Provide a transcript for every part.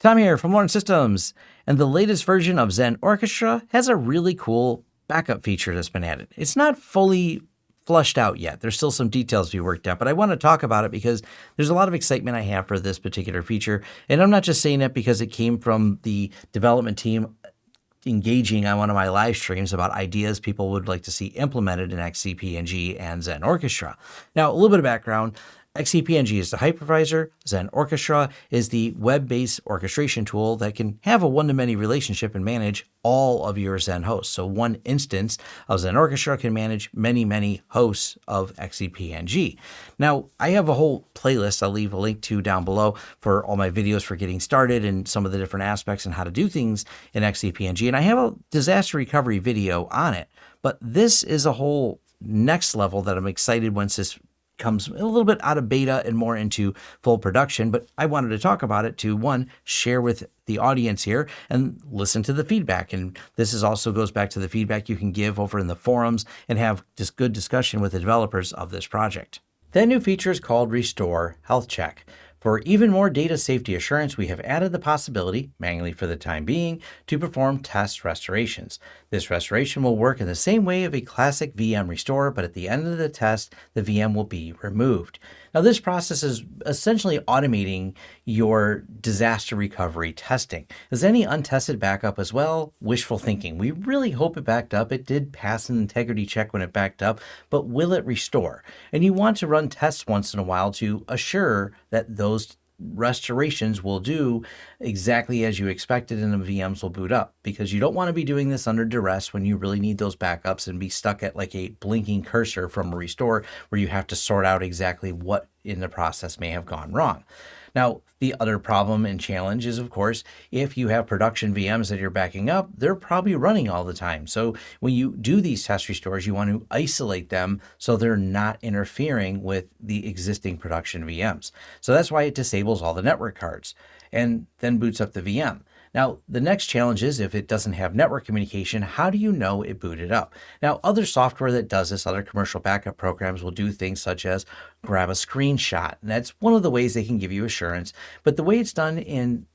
Tom here from Lawrence Systems, and the latest version of Xen Orchestra has a really cool backup feature that's been added. It's not fully flushed out yet. There's still some details to be worked out, but I want to talk about it because there's a lot of excitement I have for this particular feature. And I'm not just saying that because it came from the development team engaging on one of my live streams about ideas people would like to see implemented in XCP-ng and Xen Orchestra. Now, a little bit of background. XCP-ng is the hypervisor. Xen Orchestra is the web-based orchestration tool that can have a one-to-many relationship and manage all of your Xen hosts. So one instance of Xen Orchestra can manage many, many hosts of XCP-ng. Now, I have a whole playlist I'll leave a link to down below for all my videos for getting started and some of the different aspects and how to do things in XCP-ng. And I have a disaster recovery video on it. But this is a whole next level that I'm excited once this comes a little bit out of beta and more into full production, but I wanted to talk about it to one, share with the audience here and listen to the feedback. And this is also goes back to the feedback you can give over in the forums and have just good discussion with the developers of this project. That new feature is called Restore Health Check. For even more data safety assurance, we have added the possibility, manually for the time being, to perform test restorations. This restoration will work in the same way of a classic VM restore, but at the end of the test, the VM will be removed. Now, this process is essentially automating your disaster recovery testing. Is any untested backup as well? Wishful thinking. We really hope it backed up. It did pass an integrity check when it backed up, but will it restore? And you want to run tests once in a while to assure that those restorations will do exactly as you expected and the VMs will boot up because you don't want to be doing this under duress when you really need those backups and be stuck at like a blinking cursor from a restore where you have to sort out exactly what in the process may have gone wrong. Now, the other problem and challenge is, of course, if you have production VMs that you're backing up, they're probably running all the time. So when you do these test restores, you want to isolate them so they're not interfering with the existing production VMs. So that's why it disables all the network cards and then boots up the VM. Now, the next challenge is if it doesn't have network communication, how do you know it booted up? Now, other software that does this, other commercial backup programs will do things such as grab a screenshot. And that's one of the ways they can give you assurance. But the way it's done in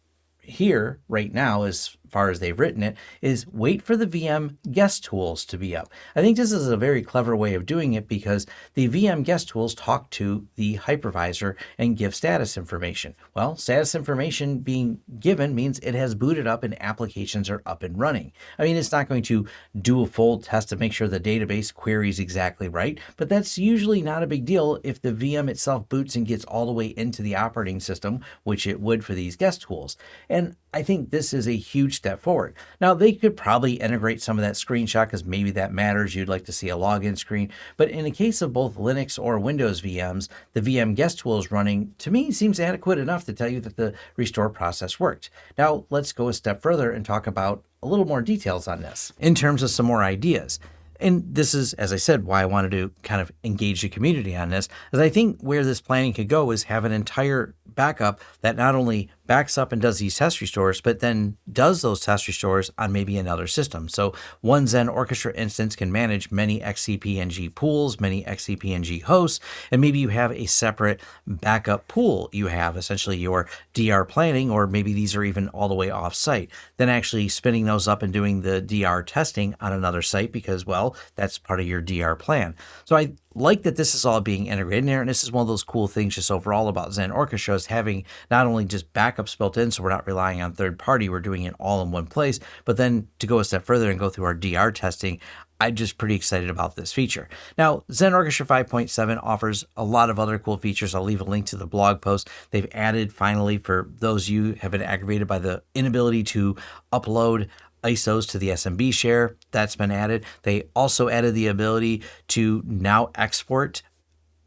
here right now, as far as they've written it, is wait for the VM guest tools to be up. I think this is a very clever way of doing it because the VM guest tools talk to the hypervisor and give status information. Well, status information being given means it has booted up and applications are up and running. I mean, it's not going to do a full test to make sure the database queries exactly right, but that's usually not a big deal if the VM itself boots and gets all the way into the operating system, which it would for these guest tools. And I think this is a huge step forward. Now, they could probably integrate some of that screenshot because maybe that matters. You'd like to see a login screen. But in the case of both Linux or Windows VMs, the VM guest tool is running, to me, seems adequate enough to tell you that the restore process worked. Now, let's go a step further and talk about a little more details on this in terms of some more ideas. And this is, as I said, why I wanted to kind of engage the community on this, is I think where this planning could go is have an entire backup that not only backs up and does these test restores, but then does those test restores on maybe another system. So one Xen Orchestra instance can manage many XCP-ng pools, many XCP-ng hosts, and maybe you have a separate backup pool. You have essentially your DR planning, or maybe these are even all the way off site. Then actually spinning those up and doing the DR testing on another site because, well, that's part of your DR plan. So I like that this is all being integrated in. And this is one of those cool things just overall about Xen Orchestra is having not only just backups built in, so we're not relying on third party, we're doing it all in one place, but then to go a step further and go through our DR testing, I'm just pretty excited about this feature. Now, Xen Orchestra 5.7 offers a lot of other cool features. I'll leave a link to the blog post. They've added finally for those you have been aggravated by the inability to upload ISOs to the SMB share. That's been added. They also added the ability to now export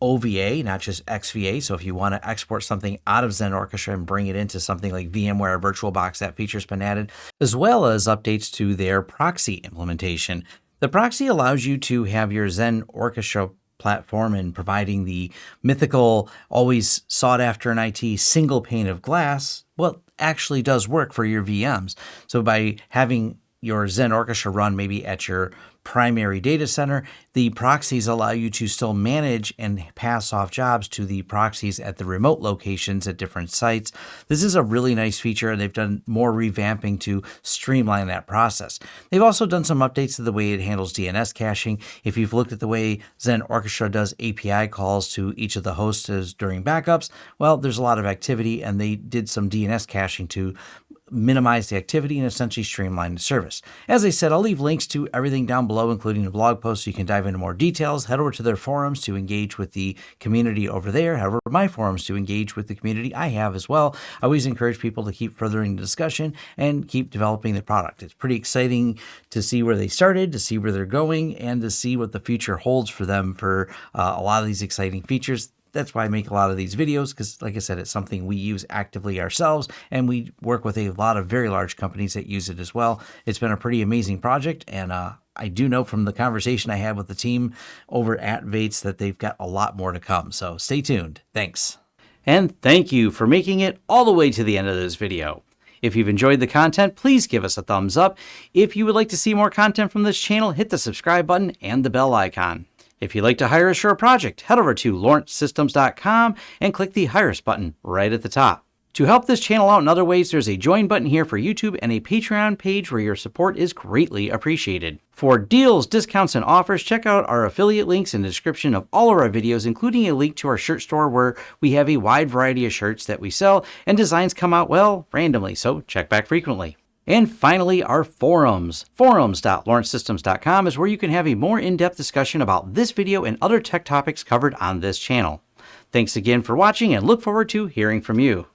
OVA, not just XVA. So if you want to export something out of Xen Orchestra and bring it into something like VMware or VirtualBox, that feature's been added, as well as updates to their proxy implementation. The proxy allows you to have your Xen Orchestra platform and providing the mythical, always sought after in IT single pane of glass, well, actually does work for your VMs. So by having your Xen Orchestra run maybe at your primary data center, the proxies allow you to still manage and pass off jobs to the proxies at the remote locations at different sites. This is a really nice feature, and they've done more revamping to streamline that process. They've also done some updates to the way it handles DNS caching. If you've looked at the way Xen Orchestra does API calls to each of the hosts during backups, well, there's a lot of activity, and they did some DNS caching to minimize the activity and essentially streamline the service. As I said, I'll leave links to everything down below, including the blog post, so you can dive into more details. Head over to their forums to engage with the community over there. Head over to my forums to engage with the community I have as well. I always encourage people to keep furthering the discussion and keep developing the product. It's pretty exciting to see where they started, to see where they're going, and to see what the future holds for them for uh, a lot of these exciting features that's why I make a lot of these videos because, like I said, it's something we use actively ourselves, and we work with a lot of very large companies that use it as well. It's been a pretty amazing project, and uh, I do know from the conversation I had with the team over at Vates that they've got a lot more to come. So stay tuned. Thanks. And thank you for making it all the way to the end of this video. If you've enjoyed the content, please give us a thumbs up. If you would like to see more content from this channel, hit the subscribe button and the bell icon. If you'd like to hire a project, head over to lawrencesystems.com and click the Hire Us button right at the top. To help this channel out in other ways, there's a join button here for YouTube and a Patreon page where your support is greatly appreciated. For deals, discounts, and offers, check out our affiliate links in the description of all of our videos, including a link to our shirt store where we have a wide variety of shirts that we sell and designs come out, well, randomly, so check back frequently. And finally, our forums. Forums.lawrencesystems.com is where you can have a more in-depth discussion about this video and other tech topics covered on this channel. Thanks again for watching and look forward to hearing from you.